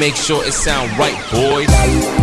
make sure it sound right, boys.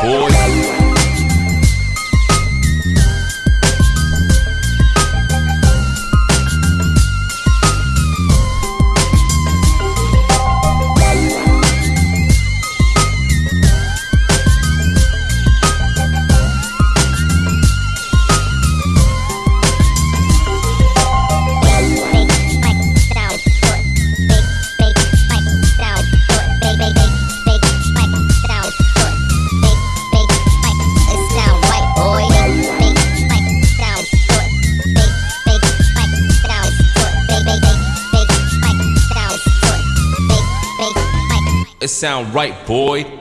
Sound sound right, boy.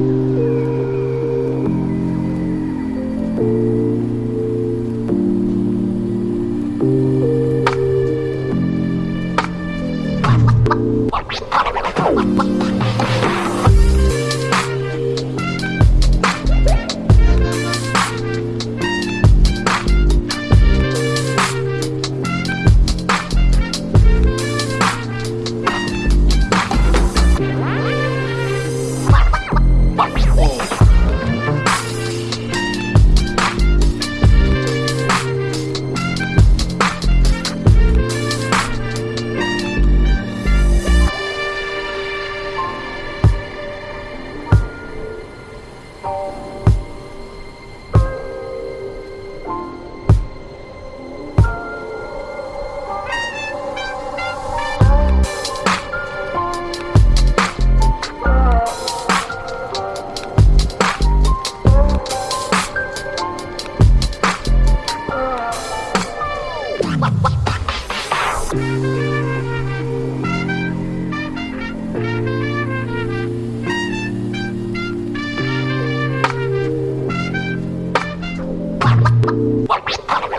you. Oh!